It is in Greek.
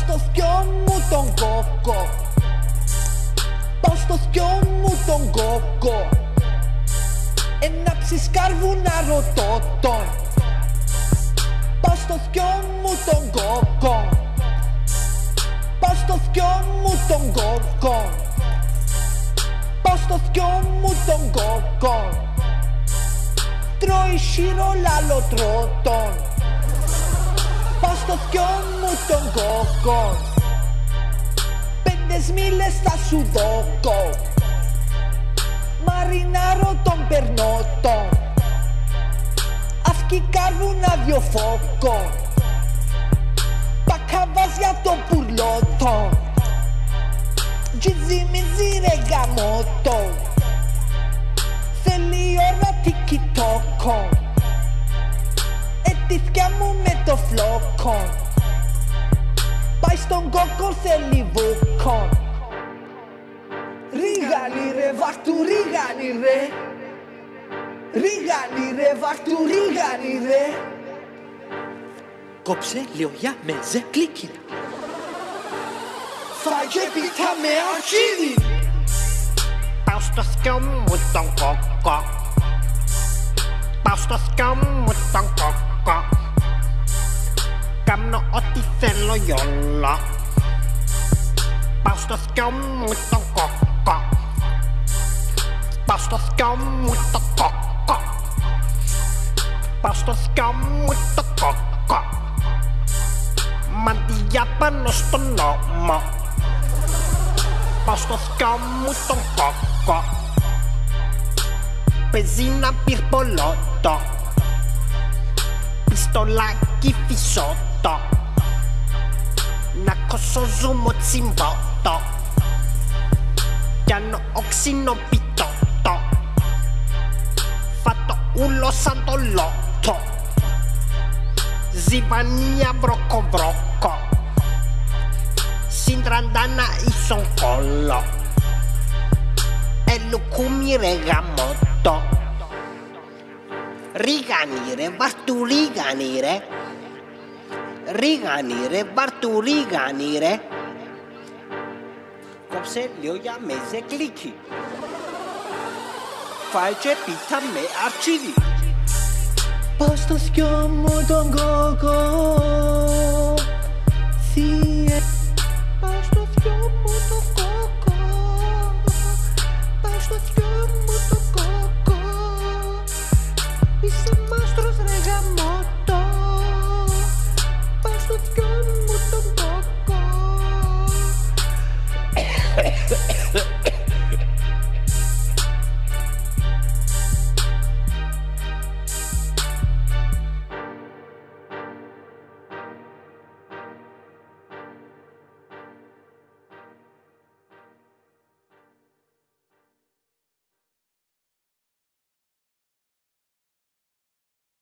στο θκιό μου τον κόκο. Πάω στο θκιό μου τον κόκο. Ένα ψισκάρβουνα ρωτώ τον. Πάω στο θκιό μου τον κόκο. Πάω στο θκιό μου τον κόκο. Πάω στο θκιό μου τον κόκο. Τρώει σίρο λάλο τρώτον. Πάω στο θκιό μου τον κόκο. Πέντε μίλες θα σου δώκω. Μαρινάρω τον περνότο. Αυκή καρβούνα δυο φόκο. Πακαβάζια το πουρλότο. Τζιζι μιζι ρε γαμότο. Θέλει ώρα τικιτόκο με το φλόκο Πάει στον κόκο θέλει βούκο Ρίγανη ρε βαχτου ρίγανη ρε. Ρίγανη ρε βαχτου ρίγανη ρε. Κόψε λίγο για μέζε κλίκι. Φάγε πίτα με αρχίδι. Πάω στο σκιό μου τον κόκο Πάω στο σκιό μου τον κόκο Κάνω ό,τι θέλω γιόλο Πάω στο σκιό μου τον κόκο Πάω στο σκιό μου τον κόκο Πάω στο σκιό μου τον κόκο Μαντιά πάνω στον νόμο Πάω στο σκιό μου τον κόκο Παίζει να πυρπολότο sto laghi fissotto Nakoso sumo zimbotto. Piano oxino pitotto. Fatto ullo santo lotto. Zivania brocco brocco. Sindrandana isoncollo E lo lucumi regamotto γαμότο Ρίγανη ρε, βάρ' του ρίγανη ρε Ρίγανη ρε, βάρ' του ρίγανη ρε Κόψε λίγο για μέζε κλίκι. Φάει